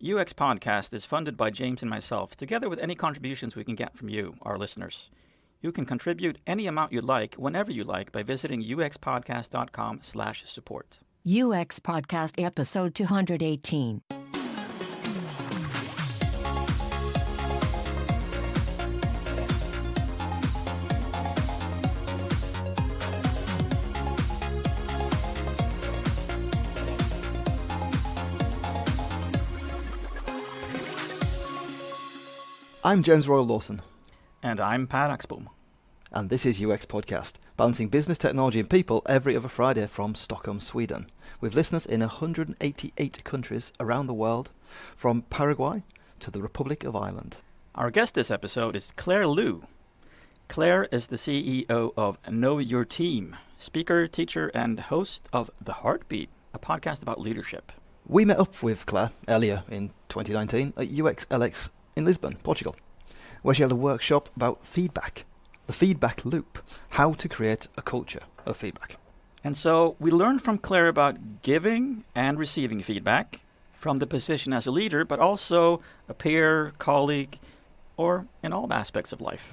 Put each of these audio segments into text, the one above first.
UX Podcast is funded by James and myself, together with any contributions we can get from you, our listeners. You can contribute any amount you like, whenever you like, by visiting uxpodcast.com slash support. UX Podcast Episode 218. I'm James Royal Lawson, And I'm Per Axbom. and this is UX Podcast, balancing business, technology, and people every other Friday from Stockholm, Sweden, with listeners in 188 countries around the world, from Paraguay to the Republic of Ireland. Our guest this episode is Claire Lew. Claire is the CEO of Know Your Team, speaker, teacher, and host of The Heartbeat, a podcast about leadership. We met up with Claire earlier in 2019 at UXLX in Lisbon, Portugal, where she held a workshop about feedback, the feedback loop, how to create a culture of feedback. And so we learned from Claire about giving and receiving feedback from the position as a leader, but also a peer, colleague, or in all aspects of life.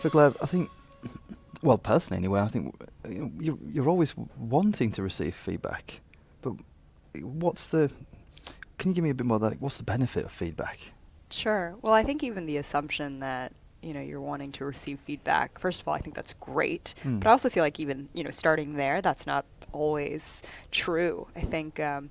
So, Claire, I think, well, personally anyway, I think you're, you're always wanting to receive feedback, but what's the? Can you give me a bit more? Like, what's the benefit of feedback? Sure. Well, I think even the assumption that you know you're wanting to receive feedback. First of all, I think that's great, Hmm. but I also feel like even you know starting there, that's not always true. I think um,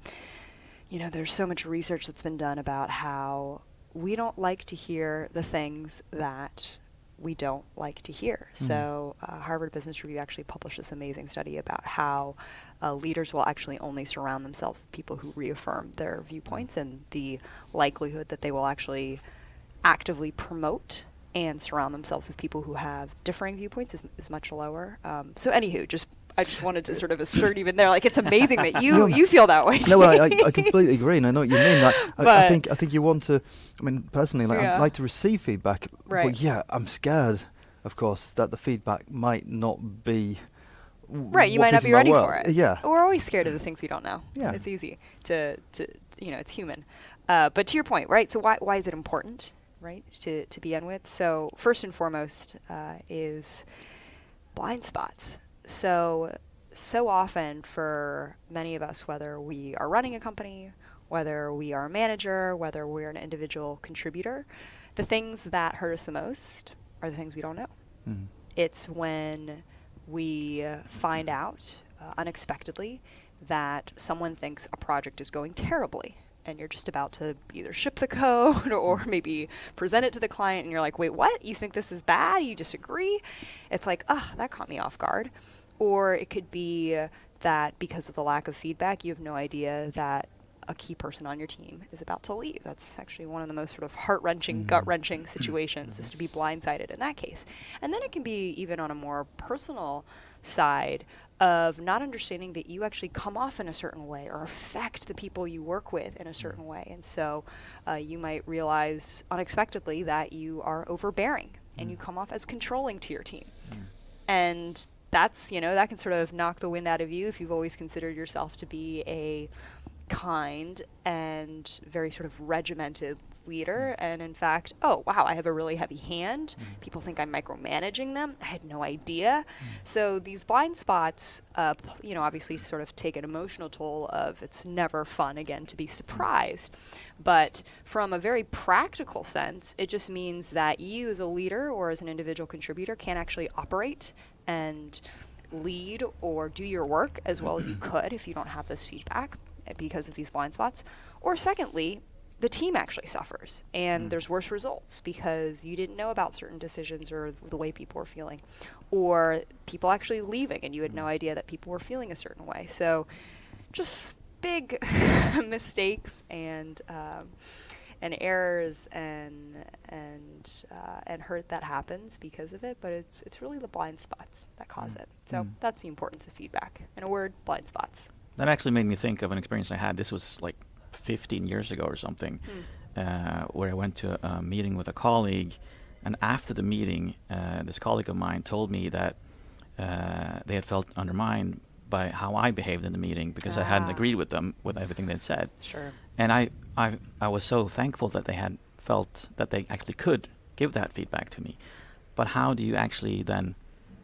you know there's so much research that's been done about how we don't like to hear the things that we don't like to hear. Mhm. So uh, Harvard Business Review actually published this amazing study about how uh, leaders will actually only surround themselves with people who reaffirm their viewpoints and the likelihood that they will actually actively promote and surround themselves with people who have differing viewpoints is, is much lower. Um, so, anywho, just I just wanted to sort of assert even there, like it's amazing that you you feel that way. no, well, I, I, I completely agree, and I know what you mean. Like, I, I think I think you want to. I mean, personally, like, Yeah. I'd like to receive feedback, Right. but yeah, I'm scared, of course, that the feedback might not be. Right, you might not be ready world. for it. Yeah. We're always scared of the things we don't know. Yeah. It's easy to, to you know, it's human. Uh, but to your point, right? So why, why is it important, right, to, to begin with? So first and foremost uh, is blind spots. So, so often for many of us, whether we are running a company, whether we are a manager, whether we're an individual contributor, the things that hurt us the most are the things we don't know. Mm. It's when we uh, find out uh, unexpectedly that someone thinks a project is going terribly and you're just about to either ship the code or maybe present it to the client and you're like, wait, what? You think this is bad? You disagree? It's like, ah, that caught me off guard. Or it could be uh, that because of the lack of feedback, you have no idea that a key person on your team is about to leave. That's actually one of the most sort of heart wrenching, Mhm. gut wrenching situations is to be blindsided in that case. And then it can be even on a more personal side of not understanding that you actually come off in a certain way or affect the people you work with in a certain way. And so uh, you might realize unexpectedly that you are overbearing and you Mm. come off as controlling to your team Mm. and that's you know that can sort of knock the wind out of you if you've always considered yourself to be a kind and very sort of regimented leader. And in fact oh wow i have a really heavy hand. Mm. people think i'm micromanaging them. I had no idea. So these blind spots uh, you know obviously sort of take an emotional toll of it's never fun again to be surprised. But from a very practical sense it just means that you as a leader or as an individual contributor can actually operate and lead or do your work as well as you could if you don't have this feedback because of these blind spots. Or secondly, the team actually suffers and Mm. there's worse results because you didn't know about certain decisions or the way people were feeling. Or people actually leaving and you had no Mm. idea that people were feeling a certain way. So just big mistakes and um, and errors and and uh, and hurt that happens because of it. But it's it's really the blind spots that cause Mm. it. So Mm. that's the importance of feedback. In a word, blind spots. That actually made me think of an experience I had. This was like 15 years ago or something, uh, where I went to a meeting with a colleague, and after the meeting, uh, this colleague of mine told me that uh, they had felt undermined by how I behaved in the meeting because I hadn't Ah. agreed with them with everything they'd said. Sure. And I, I, I was so thankful that they had felt that they actually could give that feedback to me. But how do you actually then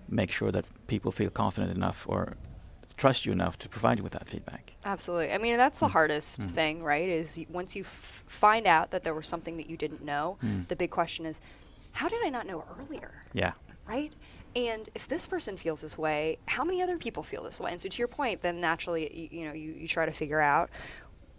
make sure that people feel confident enough or trust you enough to provide you with that feedback? Absolutely. I mean, that's the Mm. hardest Mm. thing, right? Is once you f- find out that there was something that you didn't know, Mm. the big question is, how did I not know earlier? Yeah. right? And if this person feels this way, how many other people feel this way? And so, to your point, then naturally, you, you know, you, you try to figure out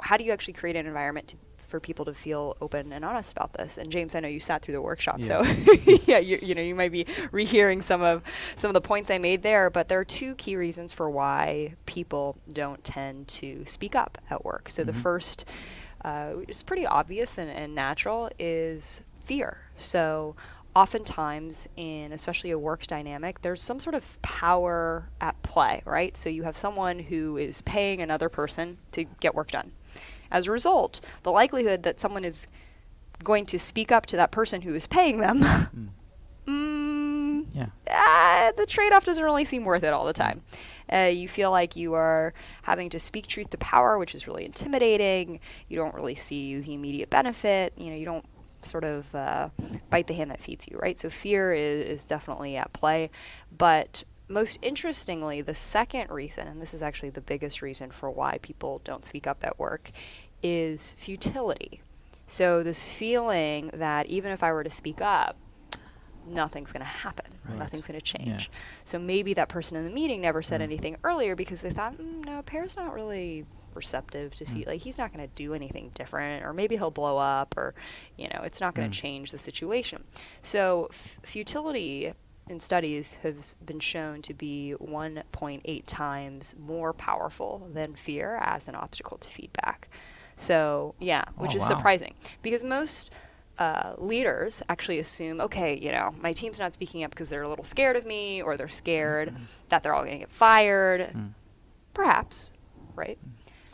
how do you actually create an environment to, for people to feel open and honest about this. And James, I know you sat through the workshop, so yeah, you, you know, you might be rehearing some of some of the points I made there. But there are two key reasons for why people don't tend to speak up at work. So the Mhm. first, uh, which is pretty obvious and, and natural, is fear. So oftentimes in especially a work dynamic there's some sort of power at play right so you have someone who is paying another person to get work done as a result the likelihood that someone is going to speak up to that person who is paying them Mm. mm, Yeah. ah, the trade-off doesn't really seem worth it all the time. Uh, you feel like you are having to speak truth to power, which is really intimidating. You don't really see the immediate benefit. You know, you don't sort of uh, bite the hand that feeds you, right? So fear is, is definitely at play. But most interestingly, the second reason, and this is actually the biggest reason for why people don't speak up at work, is futility. So this feeling that even if I were to speak up, nothing's going to happen. Right. Nothing's going to Yeah. change. So maybe that person in the meeting never said Mm. anything earlier because they thought, mm, no, Per's not really receptive to Mm. feel like he's not going to do anything different, or maybe he'll blow up, or you know, it's not going Mm. to change the situation. So f- futility in studies has been shown to be 1.8 times more powerful than fear as an obstacle to feedback. So yeah, which Oh, is wow. surprising because most uh, leaders actually assume, okay, you know, my team's not speaking up because they're a little scared of me, or they're scared that they're all going to get fired. Mm. Perhaps, right?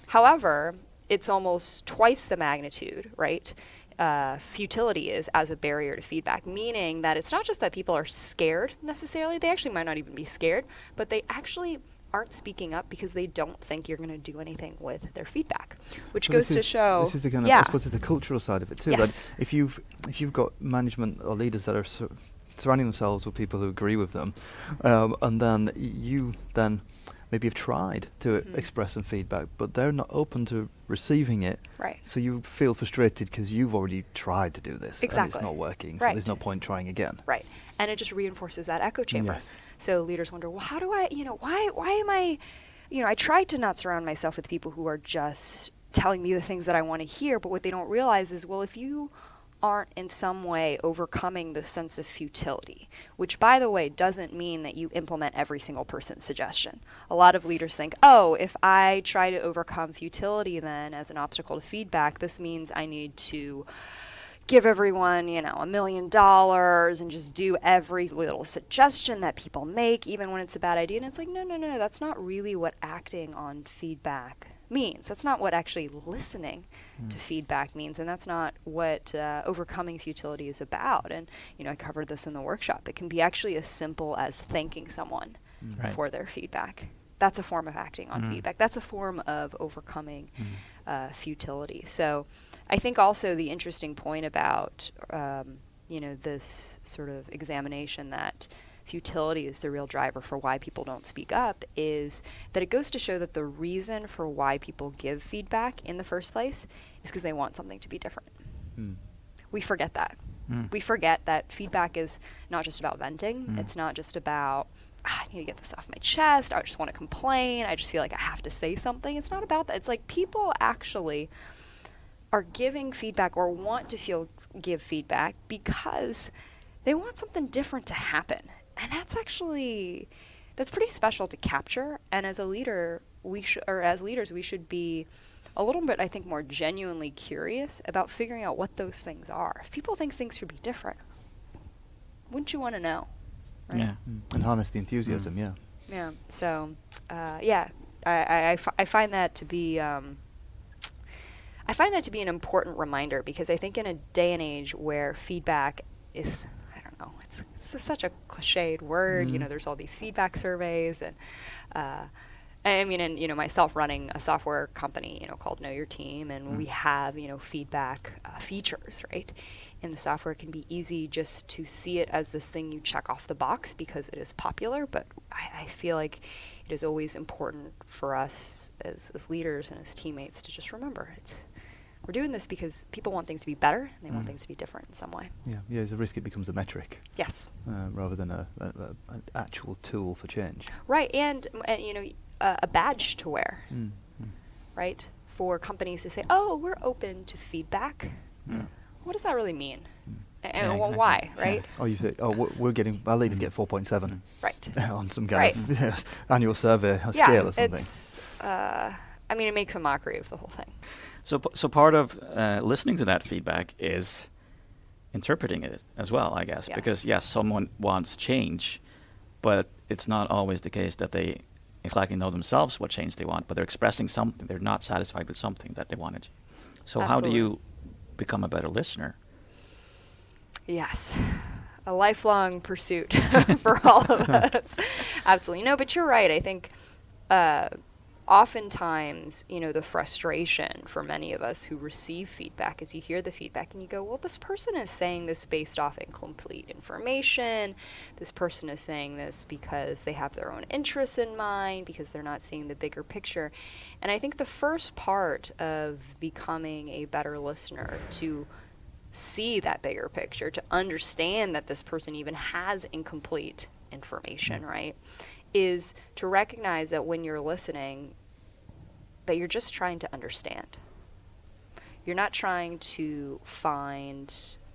However, it's almost twice the magnitude, right? Uh, futility is as a barrier to feedback, meaning that it's not just that people are scared necessarily, they actually might not even be scared, but they actually aren't speaking up because they don't think you're going to do anything with their feedback, which So goes to show. This is the kind of, yeah. I suppose, it's the cultural side of it too. Yes. That if you've if you've got management or leaders that are sur- surrounding themselves with people who agree with them, um, and then you then maybe have tried to Mhm. express some feedback, but they're not open to receiving it. Right. So you feel frustrated because you've already tried to do this and it's not working. So Right. there's no point trying again. Right. And it just reinforces that echo chamber. Yes. So leaders wonder, well, how do I, you know, why why am I, you know, I try to not surround myself with people who are just telling me the things that I want to hear, but what they don't realize is, well, if you aren't in some way overcoming the sense of futility, which by the way doesn't mean that you implement every single person's suggestion. A lot of leaders think, oh, if I try to overcome futility then as an obstacle to feedback, this means I need to give everyone, you know, a million dollars and just do every little suggestion that people make, even when it's a bad idea. And it's like, no, no, no, no, that's not really what acting on feedback means. That's not what actually listening to feedback means. And that's not what uh, overcoming futility is about. And, you know, I covered this in the workshop. It can be actually as simple as thanking someone Right. for their feedback. That's a form of acting on Mm. feedback. That's a form of overcoming Mm. uh, futility. So I think also the interesting point about um, you know this sort of examination that futility is the real driver for why people don't speak up is that it goes to show that the reason for why people give feedback in the first place is because they want something to be different. Mm. We forget that. Mm. We forget that feedback is not just about venting. Mm. It's not just about "Ah, I need to get this off my chest. I just want to complain. I just feel like I have to say something. It's not about that. It's like people actually are giving feedback or want to feel give feedback because they want something different to happen. And that's actually that's pretty special to capture. And as a leader, we should or as leaders, we should be a little bit, I think, more genuinely curious about figuring out what those things are. If people think things should be different, wouldn't you want to know? Right? Yeah. Mm. And harness the enthusiasm, Mm. yeah. Yeah. So, uh, yeah, I, I, I, fi- I find that to be. Um, I find that to be an important reminder because I think in a day and age where feedback is, I don't know, it's, it's such a cliched word. You Mm. know, there's all these feedback surveys, and uh, I mean, and you know, myself running a software company, you know, called Know Your Team, and we have you know feedback uh, features, right? In the software, it can be easy just to see it as this thing you check off the box because it is popular. But I, I feel like it is always important for us as, as leaders and as teammates to just remember it's we're doing this because people want things to be better and they want Mm. things to be different in some way. Yeah, yeah. There's a risk it becomes a metric Yes. uh, rather than a, a, a, an actual tool for change. Right, and, and you know, a, a badge to wear, Mm. Mm. right? For companies to say, "Oh, we're open to feedback." Yeah. What does that really mean? Mm. A- Yeah, And exactly. why, Yeah. right? Oh, you say, oh, we're, we're getting our leaders Mm. get 4.7 Right. on some kind Right. of annual survey or yeah, scale or something. it's. Uh, I mean, it makes a mockery of the whole thing. So, so part of uh, listening to that feedback is interpreting it as well, I guess. Yes. Because yes, someone wants change, but it's not always the case that they exactly know themselves what change they want, but they're expressing something. They're not satisfied with something that they wanted. So how do you become a better listener? Yes. A lifelong pursuit for all of us. Absolutely. No, but you're right. I think uh, oftentimes, you know, the frustration for many of us who receive feedback is you hear the feedback and you go, well, this person is saying this based off incomplete information. This person is saying this because they have their own interests in mind, because they're not seeing the bigger picture. And I think the first part of becoming a better listener to see that bigger picture, to understand that this person even has incomplete information, mm. right? Is to recognize that when you're listening, that you're just trying to understand. You're not trying to find,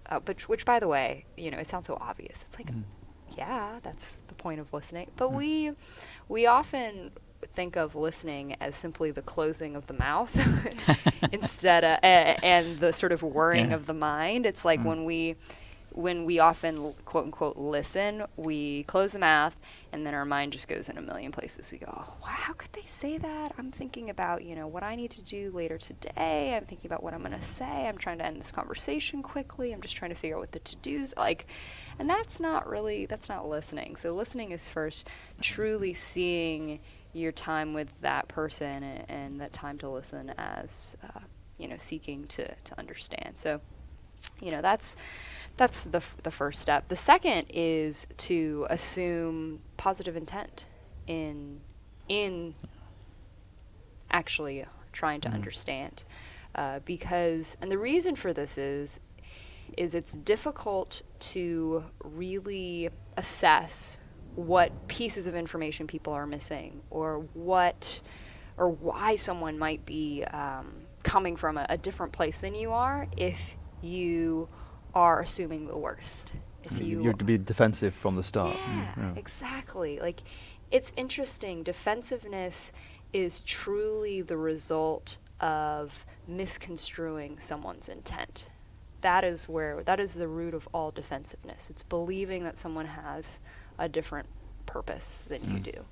uh, but which, by the way, you know, it sounds so obvious. It's like, Mm. yeah, that's the point of listening. But we, we often think of listening as simply the closing of the mouth instead of a and the sort of whirring Yeah. of the mind. It's like Mm. when we when we often quote unquote listen, we close the mouth and then our mind just goes in a million places. We go, oh, wow, how could they say that? I'm thinking about, you know, what I need to do later today. I'm thinking about what I'm going to say. I'm trying to end this conversation quickly. I'm just trying to figure out what the to-dos like. And that's not really that's not listening. So listening is first truly seeing your time with that person and, and that time to listen as uh, you know seeking to, to understand so you know that's that's the, f- the first step the second is to assume positive intent in in actually trying to Mhm. understand uh, because and the reason for this is is it's difficult to really assess what pieces of information people are missing or what or why someone might be um, coming from a, a different place than you are if you are assuming the worst if you You're to be defensive from the start. yeah, Mm, yeah. exactly. Like, it's interesting. Defensiveness is truly the result of misconstruing someone's intent. That is where, that is the root of all defensiveness. It's believing that someone has a different purpose than you Mm. do.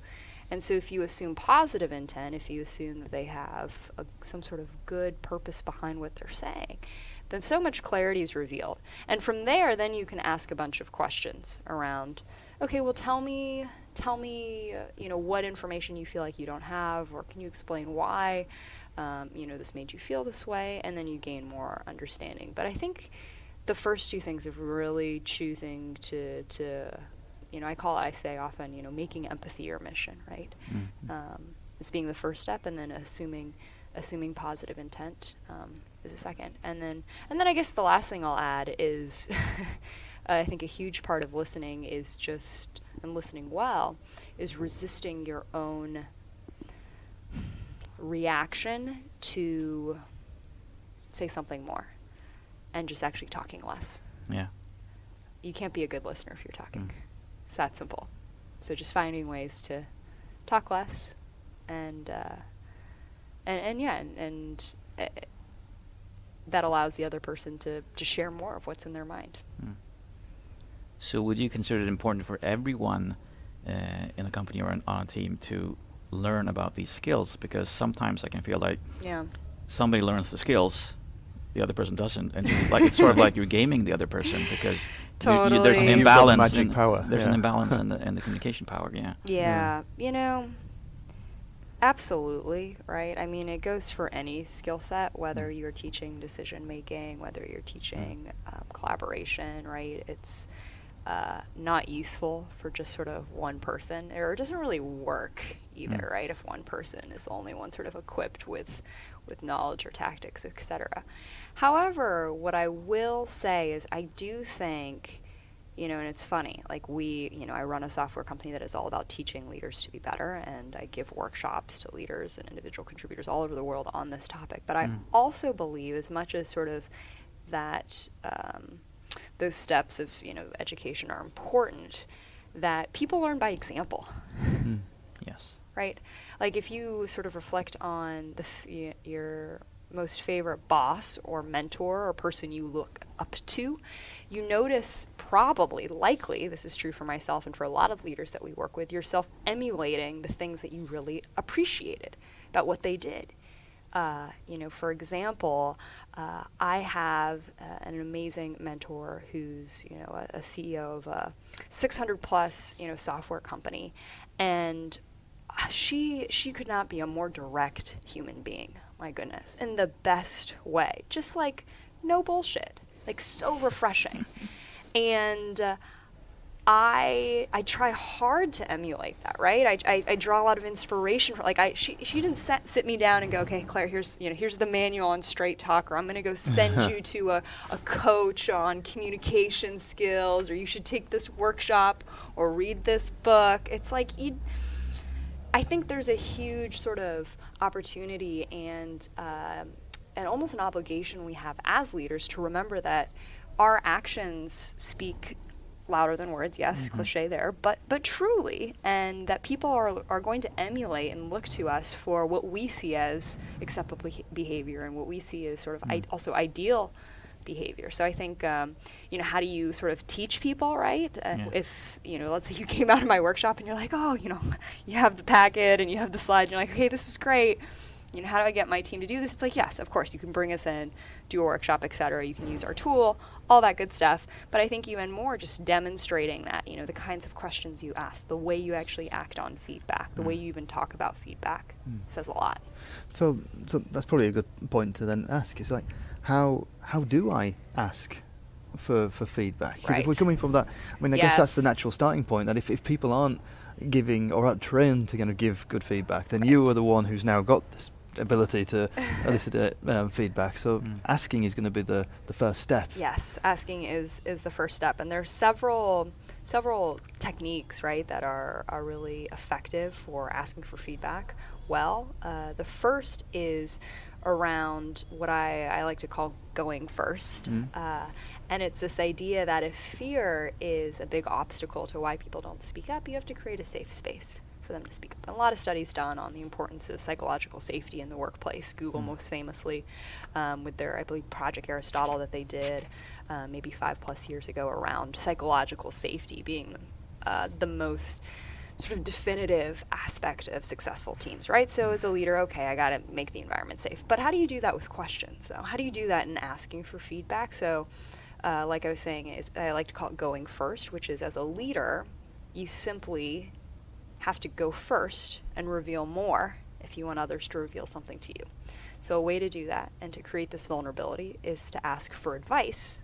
And so if you assume positive intent, if you assume that they have a, some sort of good purpose behind what they're saying, then so much clarity is revealed. And from there, then you can ask a bunch of questions around, okay, well, tell me, tell me, uh, you know, what information you feel like you don't have, or can you explain why, um, you know, this made you feel this way, and then you gain more understanding. But I think the first two things of really choosing to, to, you know, I call it, I say often, you know, making empathy your mission, right? Mm. um, as being the first step, and then assuming assuming positive intent um, is a second, and then and then I guess the last thing I'll add is I think a huge part of listening is just and listening well is resisting your own reaction to say something more and just actually talking less. Yeah. You can't be a good listener if you're talking. Mm. It's that simple. So just finding ways to talk less, and uh, and and yeah, and, and uh, that allows the other person to to share more of what's in their mind. Mm. So would you consider it important for everyone uh, in a company or an, on a team to learn about these skills? Because sometimes I can feel like Yeah. somebody learns the skills, the other person doesn't, and it's like it's sort of like you're gaming the other person because you- you- there's an Totally. You've got imbalance. magic in, power, There's an imbalance in the in the communication power. Yeah. Yeah, you know, Absolutely, right? I mean, it goes for any skill set, whether you're teaching decision making, whether you're teaching um, collaboration, right? It's uh, not useful for just sort of one person, or it doesn't really work either, Mm. right? If one person is the only one sort of equipped with with knowledge or tactics, etc. However, what I will say is, I do think you know, and it's funny. Like we, you know, I run a software company that is all about teaching leaders to be better, and I give workshops to leaders and individual contributors all over the world on this topic. But I Mm. also believe, as much as sort of that um, those steps of you know education are important, that people learn by example Mm. Yes. right? Like if you sort of reflect on the your most favorite boss or mentor or person you look up to, you notice probably, likely, this is true for myself and for a lot of leaders that we work with, yourself emulating the things that you really appreciated about what they did. Uh, you know, for example, uh, I have uh, an amazing mentor who's you know a, a CEO of a 600 plus you know software company, and she she could not be a more direct human being. My goodness, in the best way, just like no bullshit, like so refreshing, and. Uh, I I try hard to emulate that, right? I, I, I draw a lot of inspiration from like I she she didn't set, sit me down and go, okay, Claire, here's you know here's the manual on straight talk, or I'm gonna go send you to a, a coach on communication skills, or you should take this workshop or read this book. It's like you. I think there's a huge sort of opportunity and um, and almost an obligation we have as leaders to remember that our actions speak louder than words. Yes, cliche there, but but truly, and that people are are going to emulate and look to us for what we see as acceptable behavior and what we see as sort of I- also ideal behavior. So I think, um, you know, how do you sort of teach people, right? Uh, Yeah. If, you know, let's say you came out of my workshop and you're like, oh, you know, you have the packet and you have the slides, and you're like, okay, this is great. You know, how do I get my team to do this? It's like, yes, of course, you can bring us in, do a workshop, et cetera. You can use our tool, all that good stuff. But I think even more just demonstrating that, you know, the kinds of questions you ask, the way you actually act on feedback, the way you even talk about feedback says a lot. So, so that's probably a good point to then ask. Is like, how how do I ask for for feedback? 'Cause if we're coming from that, I mean, I guess that's the natural starting point. That if, if people aren't giving or aren't trained to kind of give good feedback, then you are the one who's now got this ability to elicit uh, um, feedback. So Mm. asking is going to be the the first step. Yes, asking is is the first step, and there's several several techniques, right, that are are really effective for asking for feedback. Well, uh, the first is around what I, I like to call going first. Mm. Uh, and it's this idea that if fear is a big obstacle to why people don't speak up, you have to create a safe space for them to speak up. And a lot of studies done on the importance of psychological safety in the workplace. Google, Mm. most famously, um, with their, I believe, Project Aristotle that they did uh, maybe five plus years ago around psychological safety being uh, the most sort of definitive aspect of successful teams, right? So as a leader, okay, I got to make the environment safe. But how do you do that with questions? though? how do you do that in asking for feedback? So uh, like I was saying, I like to call it going first, which is as a leader, you simply have to go first and reveal more if you want others to reveal something to you. So a way to do that and to create this vulnerability is to ask for advice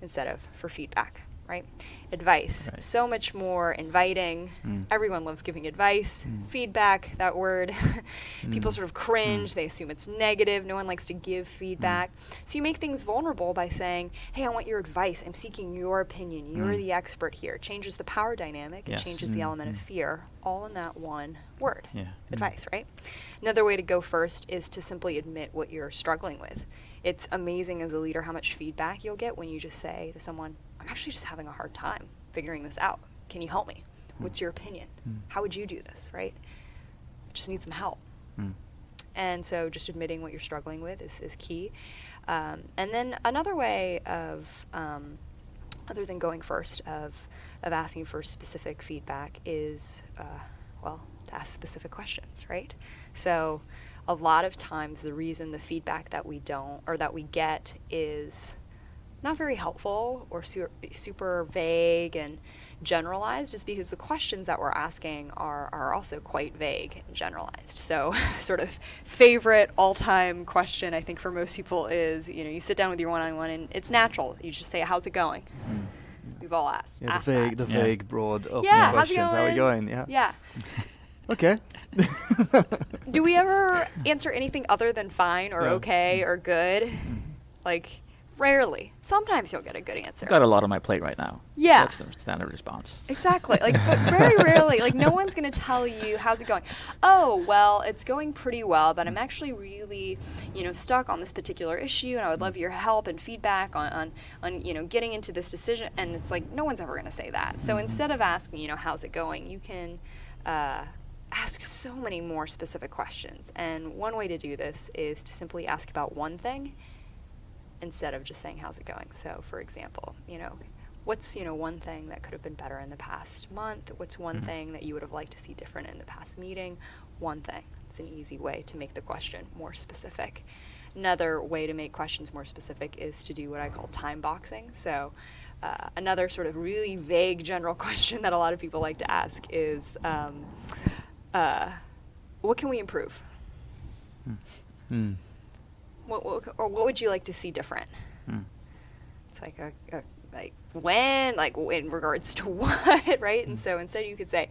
instead of for feedback, right? Advice, Right. so much more inviting. Mm. Everyone loves giving advice. Mm. Feedback, that word, people Mm. sort of cringe. They assume it's negative. No one likes to give feedback. So you make things vulnerable by saying, "Hey, I want your advice. I'm seeking your opinion. You're Mm. the expert here." Changes the power dynamic. Yes. It changes the Mm, element of mm. fear, all in that one word. Yeah. Advice, right? Another way to go first is to simply admit what you're struggling with. It's amazing as a leader how much feedback you'll get when you just say to someone, I'm actually just having a hard time figuring this out. Can you help me? What's your opinion? Mm. How would you do this, right? I just need some help. Mm. And so just admitting what you're struggling with is, is key. Um, and then another way of, um, other than going first, of, of asking for specific feedback is, uh, well, to ask specific questions, right? So a lot of times the reason the feedback that we don't, or that we get is not very helpful or su- super vague and generalized is because the questions that we're asking are, are also quite vague and generalized. So, sort of favorite all time question, I think, for most people is you know, you sit down with your one on one and it's natural. You just say, How's it going? We've all asked. Yeah, the asked vague, that. the Yeah. vague, broad, open yeah, how's it questions. going? How are you going? Yeah. Yeah. Okay. Do we ever answer anything other than fine or Yeah. okay or good? Mm-hmm. Like, rarely. Sometimes you'll get a good answer. I've got a lot on my plate right now. Yeah. That's the standard response. Exactly. Like, but very rarely. Like, no one's going to tell you, how's it going? Oh, well, it's going pretty well, but I'm actually really, you know, stuck on this particular issue, and I would love your help and feedback on, on, on you know, getting into this decision. And it's like, no one's ever going to say that. So instead of asking, you know, how's it going, you can uh, ask so many more specific questions. And one way to do this is to simply ask about one thing instead of just saying how's it going? So for example you know what's you know one thing that could have been better in the past month? What's one Mhm. thing that you would have liked to see different in the past meeting? One thing. It's an easy way to make the question more specific. Another way to make questions more specific is to do what i call time boxing. So uh, another sort of really vague general question that a lot of people like to ask is um, uh, what can we improve? Mm. What, what, or what would you like to see different? Hmm. it's like a, a like when like in regards to what right? And so instead you could say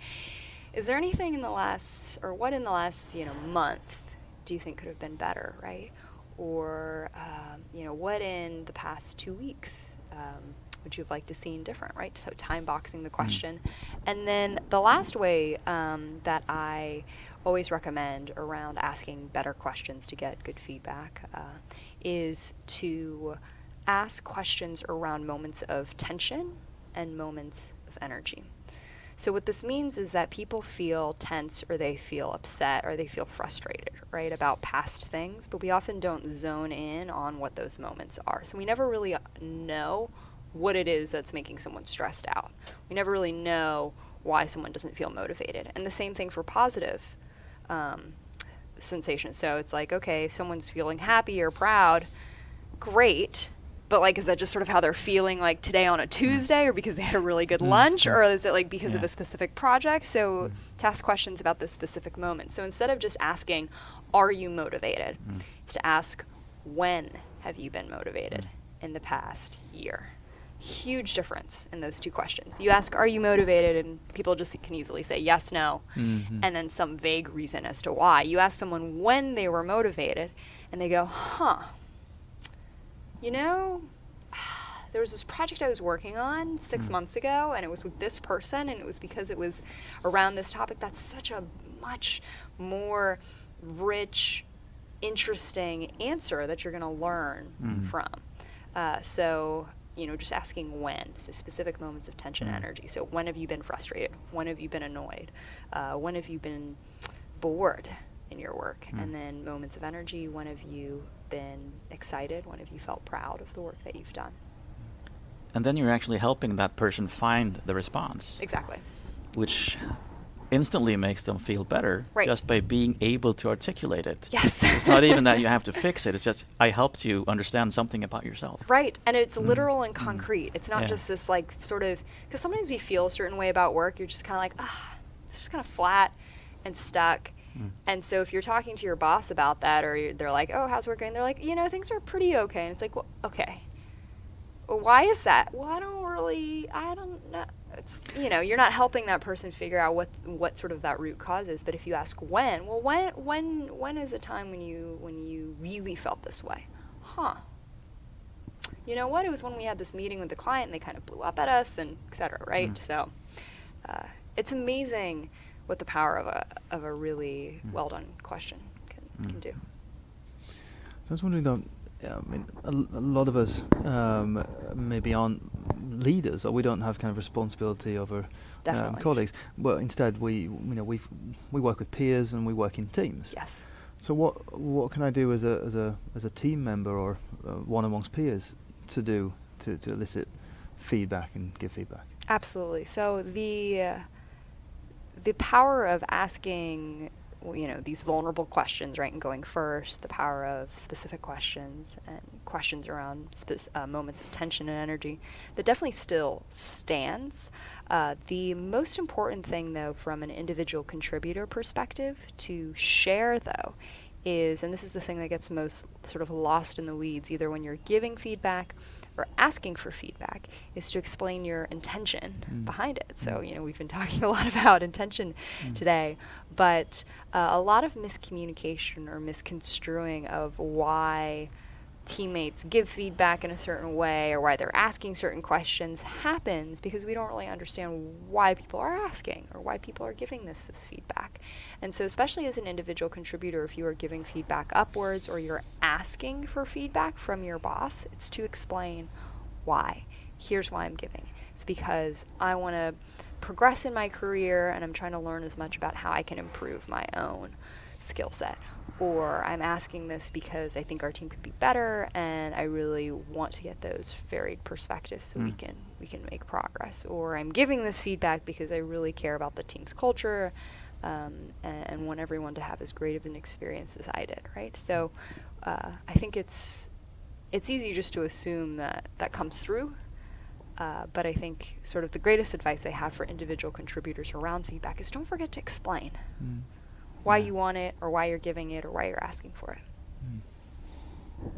is there anything in the last or what in the last you know month do you think could have been better right? Or um, you know what in the past two weeks um, would you have liked to seen different right? So time boxing the question. And then the last way um, that i always recommend around asking better questions to get good feedback uh, is to ask questions around moments of tension and moments of energy. So, what this means is that people feel tense or they feel upset or they feel frustrated, right, about past things, but we often don't zone in on what those moments are. So, we never really know what it is that's making someone stressed out. We never really know why someone doesn't feel motivated. And the same thing for positive um, sensations. So, it's like, okay, if someone's feeling happy or proud, great. But like, is that just sort of how they're feeling like today on a mm-hmm. Tuesday, or because they had a really good mm-hmm. lunch, or is it like because of a specific project? So mm-hmm. to ask questions about those specific moments. So instead of just asking, "Are you motivated?" Mm. it's to ask, "When have you been motivated mm. in the past year?" Huge difference in those two questions. You ask, "Are you motivated?" and people just can easily say yes, no, Mhm. and then some vague reason as to why. You ask someone when they were motivated, and they go, "Huh." you know, there was this project I was working on six months ago, and it was with this person, and it was because it was around this topic. That's such a much more rich, interesting answer that you're going to learn Mhm. from. Uh, so, you know, just asking when, so specific moments of tension and Mhm. energy. So, when have you been frustrated? When have you been annoyed? Uh, when have you been bored in your work? Mm. And then moments of energy. When have you been excited? When have you felt proud of the work that you've done? And then you're actually helping that person find the response, Exactly. which instantly makes them feel better Right. just by being able to articulate it. Yes. it's not even that you have to fix it. It's just I helped you understand something about yourself. Right, and it's Mm. literal and Mm. concrete. It's not Yeah. just this like sort of because sometimes we feel a certain way about work. You're just kind of like ah, it's just kind of flat and stuck. Mm. And so if you're talking to your boss about that, or they're like, "Oh, how's work going?" They're like, "You know, things are pretty okay." And it's like, "Well, okay." Well, why is that? Well, I don't really, I don't know. It's you know, you're not helping that person figure out what what sort of that root cause is. But if you ask when, well, when when when is a time when you when you really felt this way? Huh you know what? It was when we had this meeting with the client and they kind of blew up at us and et cetera, right? Mm. So uh, it's amazing what the power of a, of a really Mm. well done question can, can Mm. do. So I was wondering though, yeah, I mean, a lot of us um, maybe aren't leaders, or we don't have kind of responsibility over um, colleagues. But instead, we you know we we work with peers and we work in teams. Yes. So what what can I do as a as a as a team member or uh, one amongst peers to do to, to elicit feedback and give feedback? Absolutely. So the uh, the power of asking you know these vulnerable questions, right, and going first, the power of specific questions and questions around uh, moments of tension and energy, that definitely still stands. Uh, the most important thing, though, from an individual contributor perspective, to share though, is, and this is the thing that gets most sort of lost in the weeds, either when you're giving feedback or asking for feedback, is to explain your intention Mm. behind it. So, Mm. you know, we've been talking a lot about intention Mm. today, but uh, a lot of miscommunication or misconstruing of why teammates give feedback in a certain way or why they're asking certain questions happens because we don't really understand why people are asking or why people are giving this this feedback. And so especially as an individual contributor if you are giving feedback upwards or you're asking for feedback from your boss, it's to explain why. Here's why I'm giving. It's because I want to progress in my career and I'm trying to learn as much about how I can improve my own skill set or I'm asking this because I think our team could be better, and I really want to get those varied perspectives so we Mm. can we can make progress. Or I'm giving this feedback because I really care about the team's culture, um, and, and want everyone to have as great of an experience as I did. Right. So uh, I think it's it's easy just to assume that that comes through. Uh, but I think sort of the greatest advice I have for individual contributors around feedback is don't forget to explain Mm. Why you want it or why you're giving it or why you're asking for it. Mm.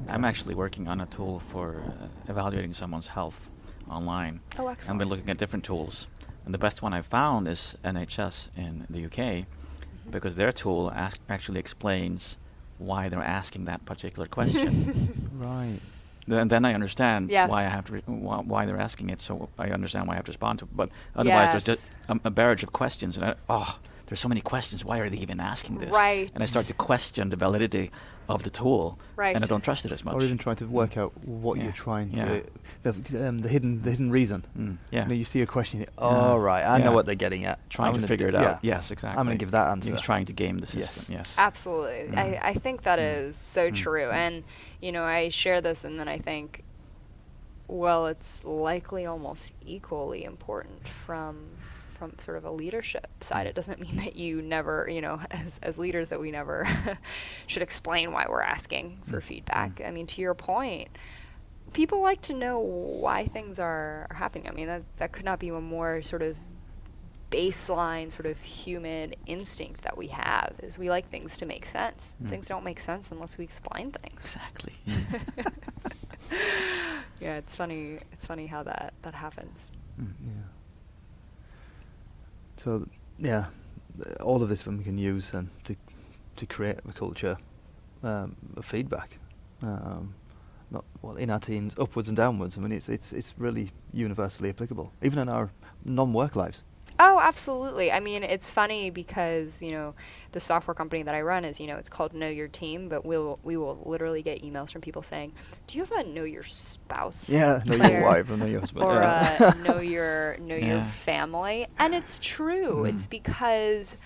I'm actually working on a tool for uh, evaluating someone's health online. Oh, excellent. I've been looking at different tools, and the best one I found is NHS in the UK, Mm-hmm. because their tool ask, actually explains why they're asking that particular question. Right. then, then I understand why I have to re- why, why they're asking it, so I understand why I have to respond to it. But otherwise, there's just Yes. a, a barrage of questions, and I, oh, there's so many questions. Why are they even asking this? Right. And I start to question the validity of the tool, Right. and I don't trust it as much. Or even trying to work out what Yeah. you're trying Yeah. to, the, um, the hidden, the hidden reason. Mm, yeah. You, know, you see a question, you think, Yeah. oh right, I Yeah. know what they're getting at. trying I'm to figure d- it yeah. out. Yes, exactly. I'm going to give that answer. He's trying to game the Yes. system. Yes. Absolutely. Mm. I, I think that Mm. is so Mm. true. And, you know, I share this and then I think, well, it's likely almost equally important from from sort of a leadership side. Mm. It doesn't mean that you never, you know, as, as leaders that we never should explain why we're asking for Mm. feedback. I mean, to your point, people like to know why things are, are happening. I mean, that, that could not be a more sort of baseline sort of human instinct that we have is we like things to make sense. Mm. Things don't make sense unless we explain things. Exactly. yeah, it's funny. It's funny how that that happens. Mm. Yeah. So yeah, all of this we can use and to to create a culture um, of feedback. Um, not well in our teens, upwards and downwards. I mean, it's it's it's really universally applicable, even in our non-work lives. Oh, absolutely. I mean, it's funny because you know the software company that I run is you know it's called Know Your Team, but we'll we will literally get emails from people saying, "Do you have a Know Your Spouse?" Yeah, know your wife or know your husband. or yeah. uh, know your know your family and it's true Mm. it's because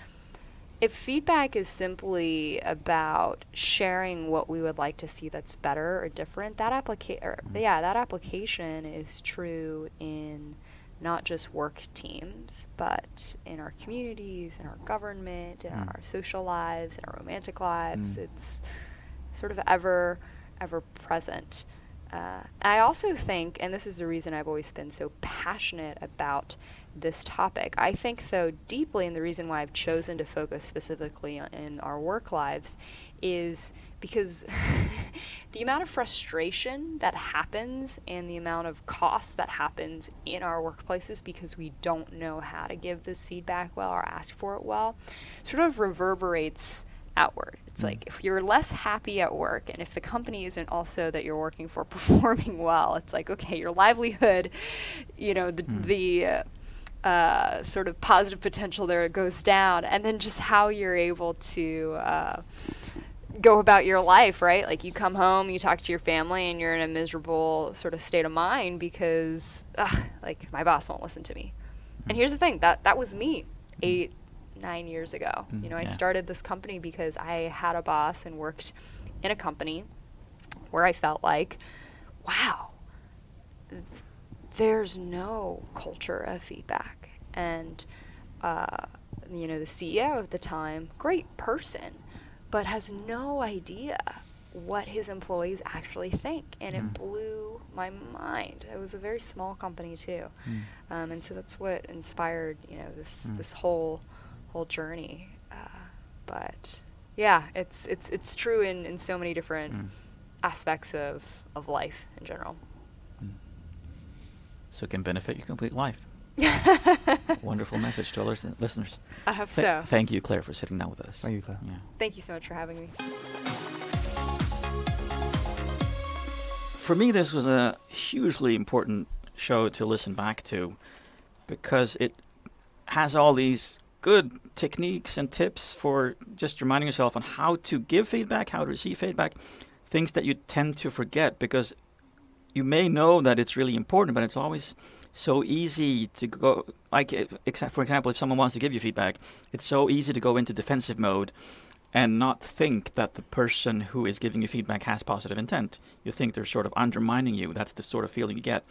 if feedback is simply about sharing what we would like to see that's better or different that applica- or, Mm. yeah that application is true in not just work teams but in our communities in our government in Mm. our social lives in our romantic lives Mm. it's sort of ever ever present uh, I also think, and this is the reason I've always been so passionate about this topic, I think, though, deeply, and the reason why I've chosen to focus specifically on, in our work lives is because the amount of frustration that happens and the amount of cost that happens in our workplaces because we don't know how to give this feedback well or ask for it well sort of reverberates outward. It's Mm. like if you're less happy at work and if the company isn't also that you're working for performing well, it's like okay, your livelihood, you know, the Mm. the uh, uh, sort of positive potential there goes down, and then just how you're able to. Uh, go about your life, right? Like you come home, you talk to your family, and you're in a miserable sort of state of mind because, ugh, like, my boss won't listen to me. And Mm. here's the thing that that was me eight, nine years ago. Mm, You know, I yeah. started this company because I had a boss and worked in a company where I felt like, wow, there's no culture of feedback. And uh, you know, the CEO at the time, great person, but has no idea what his employees actually think, and it Mm. blew my mind. It was a very small company too, Mm. um, and so that's what inspired you know this Mm. this whole whole journey. Uh, but yeah, it's it's it's true in in so many different Mm. aspects of of life in general. So it can benefit your complete life. Wonderful message to our listen- listeners. I hope Th- so. Thank you, Claire, for sitting down with us. Thank you, Claire. Yeah. Thank you so much for having me. For me, this was a hugely important show to listen back to because it has all these good techniques and tips for just reminding yourself on how to give feedback, how to receive feedback, things that you tend to forget because you may know that it's really important, but it's always so easy to go like exa- for example if someone wants to give you feedback it's so easy to go into defensive mode and not think that the person who is giving you feedback has positive intent. You think they're sort of undermining you. That's the sort of feeling you get.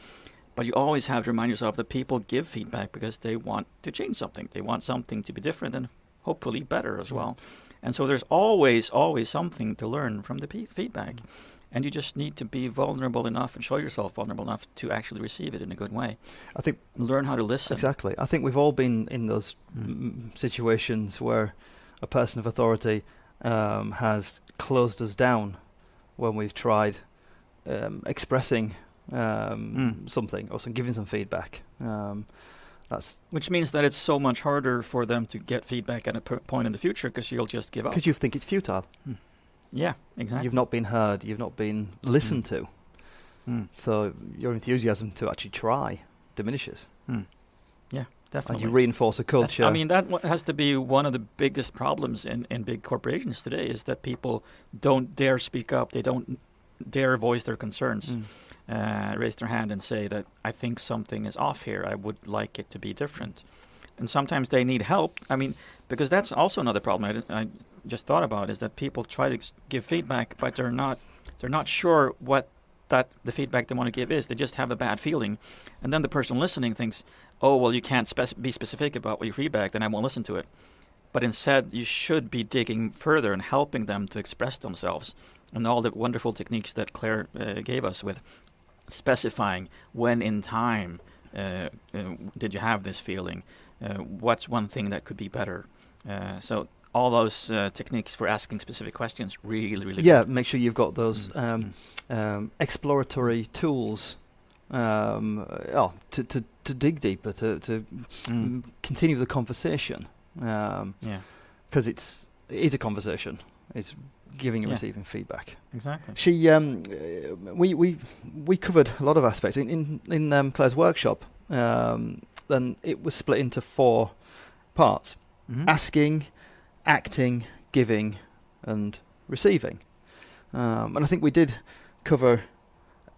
But you always have to remind yourself that people give feedback because they want to change something. They want something to be different and hopefully better as mm-hmm. well. And so there's always always something to learn from the feedback mm-hmm. And you just need to be vulnerable enough and show yourself vulnerable enough to actually receive it in a good way I think learn how to listen exactly. I think we've all been in those Mm. mm, situations where a person of authority um, has closed us down when we've tried um, expressing um, Mm. something or some giving some feedback. Um, that's Which means that it's so much harder for them to get feedback at a point in the future because you'll just give up. because you think it's futile. Yeah, exactly. You've not been heard. You've not been listened to. Mm. So your enthusiasm to actually try diminishes, Mm. Yeah, and definitely. you reinforce a That's- culture. I mean, that has to be one of the biggest problems in, in big corporations today is that people don't dare speak up. They don't dare voice their concerns, Mm. uh, raise their hand and say that I think something is off here. I would like it to be different. And sometimes they need help. I mean, because that's also another problem I, I just thought about is that people try to give feedback, but they're not they're not sure what that the feedback they want to give is. They just have a bad feeling, and then the person listening thinks, "Oh, well, you can't spec- be specific about what your feedback, then I won't listen to it." But instead, you should be digging further and helping them to express themselves, and all the wonderful techniques that Claire uh, gave us with specifying when in time uh, uh, did you have this feeling, uh, what's one thing that could be better. Uh, so all those uh, techniques for asking specific questions really, really yeah, good. make sure you've got those Mm, um, mm. um, exploratory tools um, oh, to, to, to dig deeper, to, to Mm. continue the conversation. Because Yeah, it's, it is a conversation. It's giving and Yeah. receiving feedback. exactly. She, um, uh, we, we, we covered a lot of aspects in in, in um, Claire's workshop. Um, then it was split into four parts: Mhm. asking, acting, giving, and receiving. Um, and I think we did cover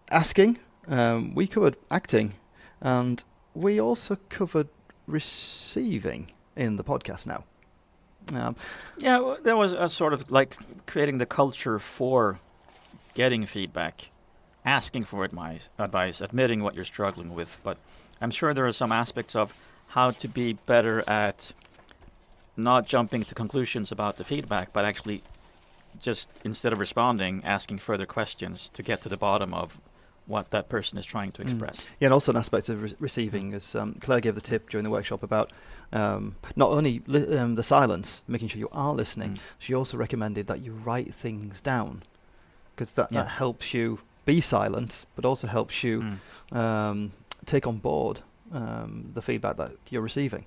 asking. Um, we covered acting, and we also covered receiving in the podcast now. Um, Yeah, there was a sort of like creating the culture for getting feedback, asking for advice, advice, admitting what you're struggling with. But I'm sure there are some aspects of how to be better at not jumping to conclusions about the feedback, but actually just instead of responding, asking further questions to get to the bottom of what that person is trying to Mm. express. Yeah, and also an aspect of re- receiving, as um, Claire gave the tip during the workshop about um, not only li- um, the silence, making sure you are listening, Mm. she also recommended that you write things down because that, Yeah. that helps you be silent, but also helps you Mm. um, take on board um, the feedback that you're receiving.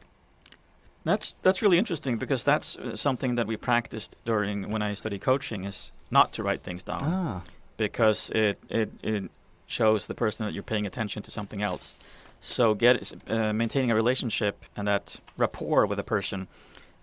That's that's really interesting because that's uh, something that we practiced during when I study coaching is not to write things down Ah, because it it it shows the person that you're paying attention to something else. So get uh, maintaining a relationship and that rapport with a person,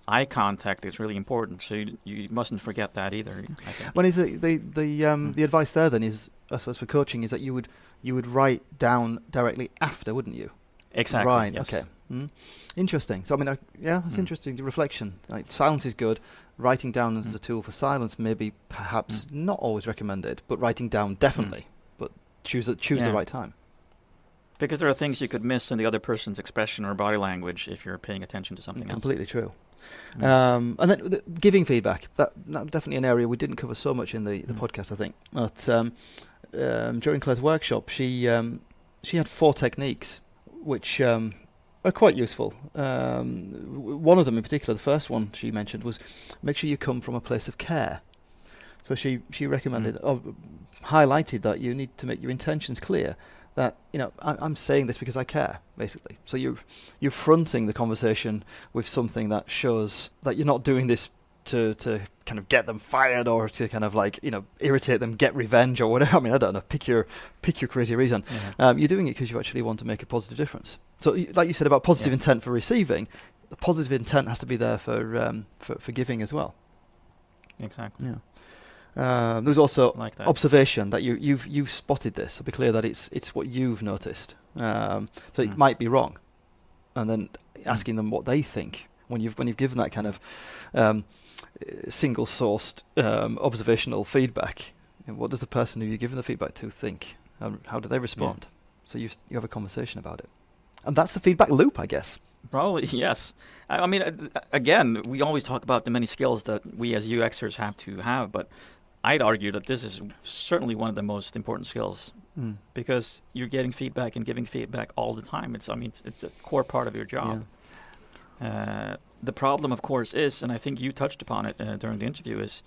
eye contact is really important. So you, you mustn't forget that either. I think. Well, is it the the um, Mm. the advice there then is I suppose for coaching is that you would you would write down directly after, wouldn't you? exactly. Right. yes. Okay. Mm. Interesting. So I mean, I, yeah, it's Mm. interesting. The reflection, like silence is good. Writing down as Mm. a tool for silence, maybe perhaps Mm. not always recommended, but writing down definitely. But choose a, choose the right time. Because there are things you could miss in the other person's expression or body language if you're paying attention to something Completely true. Mm. Um, and then the, giving feedback. That, that definitely an area we didn't cover so much in the, the Mm. podcast, I think. But um, um, during Claire's workshop, she um, she had four techniques which um, are quite useful. Um, one of them, in particular, the first one she mentioned was make sure you come from a place of care. So she she recommended, or highlighted that you need to make your intentions clear. That you know, I, I'm saying this because I care, basically. So you you're fronting the conversation with something that shows that you're not doing this to to kind of get them fired or to kind of like you know irritate them, get revenge or whatever. I mean, I don't know. Pick your pick your crazy reason. Yeah. Um, you're doing it because you actually want to make a positive difference. So, like you said about positive Yeah. intent for receiving, the positive intent has to be there for um, for, for giving as well. Exactly. Yeah. Um, there's also Like that. observation that you you've you've spotted this. So be clear that it's it's what you've noticed. Um, so it Mm. might be wrong, and then asking them what they think when you've when you've given that kind of um, single sourced um, observational feedback. what does the person who you're giving the feedback to think? How do they respond? So you you have a conversation about it, and that's the feedback loop, I guess. Probably yes. I, I mean, again, we always talk about the many skills that we as UXers have to have, but I'd argue that this is certainly one of the most important skills because you're getting feedback and giving feedback all the time. It's I mean, it's, it's a core part of your job. Uh, the problem, of course, is, and I think you touched upon it uh, during the interview, is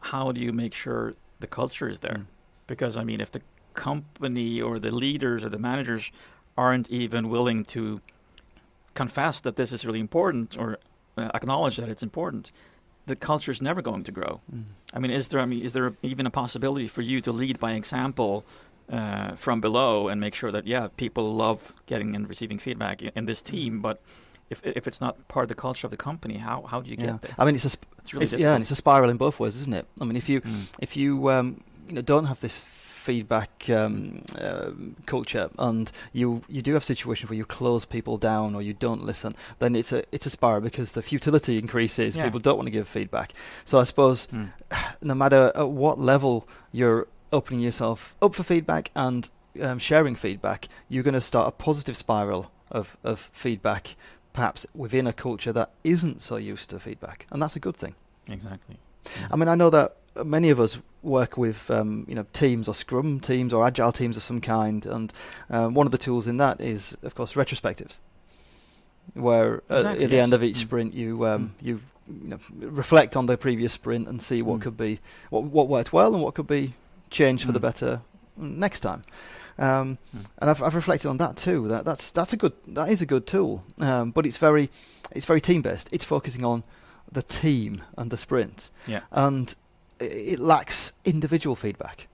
how do you make sure the culture is there? Mm. Because I mean, if the company or the leaders or the managers aren't even willing to confess that this is really important or uh, acknowledge that it's important, the culture is never going to grow. Mm. I mean, is there? I mean, is there even a possibility for you to lead by example uh, from below and make sure that yeah, people love getting and receiving feedback in, in this team, but if if it's not part of the culture of the company, how how do you Yeah. get there? I mean, it's a sp- It's really it's, yeah, and it's a spiral in both ways, isn't it? I mean, if you Mm. if you um, you know don't have this feedback um, um culture and you you do have situations where you close people down or you don't listen, then it's a it's a spiral because the futility increases. Yeah. People don't want to give feedback. So I suppose Mm. no matter at what level you're opening yourself up for feedback and um, sharing feedback, you're going to start a positive spiral of, of feedback, perhaps within a culture that isn't so used to feedback, and that's a good thing. Exactly. I mean, I know that many of us work with um, you know teams or Scrum teams or Agile teams of some kind, and um, one of the tools in that is, of course, retrospectives, where uh, Exactly, at the end of each Mm. sprint you um, you you know reflect on the previous sprint and see what Mm. could be what what worked well and what could be changed for the Mm. better next time. Um, Mm. and I've, I've reflected on that too. That that's that's a good that is a good tool, um, but it's very it's very team based. It's focusing on the team and the sprint, Yeah. and it lacks individual feedback.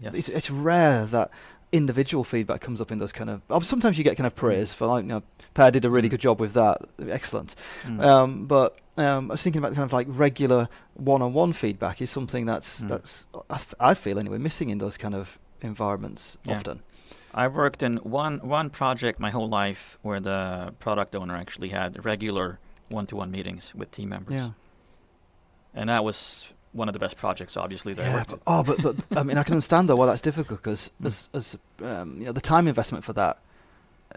Yes. It's, it's rare that individual feedback comes up in those kind of. oh, Sometimes you get kind of praise for like, you know, Per did a really Mm. good job with that, excellent. Mm. Um, but um, I was thinking about kind of like regular one-on-one feedback is something that's Mm. that's I, f- I feel anyway missing in those kind of environments Yeah. often. I worked in one one project my whole life where the product owner actually had regular one-to-one meetings with team members, Yeah. and that was one of the best projects, obviously. That I Yeah, but, oh, but, but I mean, I can understand though why that's difficult because Mm. as, as um, you know, the time investment for that,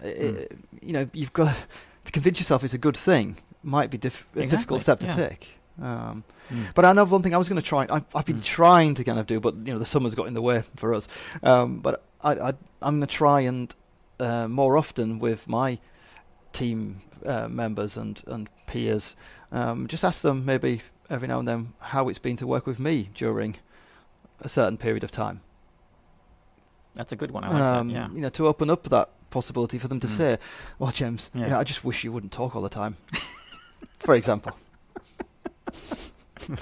i Mm. you know, you've got to convince yourself it's a good thing. Might be diff- a difficult step to yeah. take. Um, Mm. but I know one thing I was going to try. I, I've been Mm. trying to kind of do, but you know, the summer's got in the way for us. Um, but I, I, I'm going to try and uh, more often with my team uh, members and and peers, um, just ask them maybe every now and then how it's been to work with me during a certain period of time. That's a good one. I like um, that. Yeah. You know, to open up that possibility for them to Mm. say, "Well, James, you know, I just wish you wouldn't talk all the time." for example.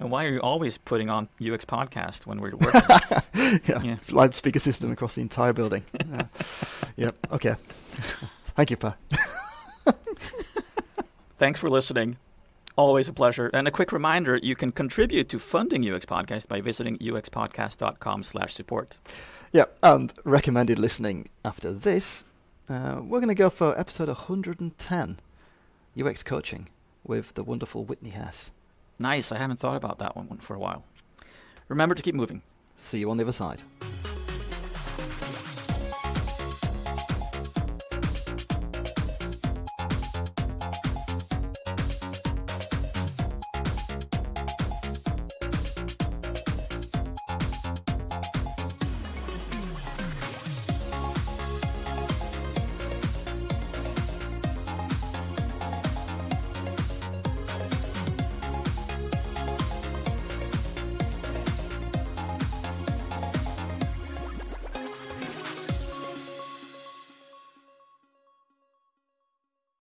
And why are you always putting on UX podcast when we're working? yeah. Yeah. Loudspeaker system across the entire building. Yeah. yep. Okay. Thank you, Per. Thanks for listening. Always a pleasure. And a quick reminder, you can contribute to funding UX Podcast by visiting uxpodcast.com slash support. Yeah, and recommended listening after this. Uh, we're going to go for episode 110, UX coaching with the wonderful Whitney Hess. Nice. I haven't thought about that one for a while. Remember to keep moving. See you on the other side.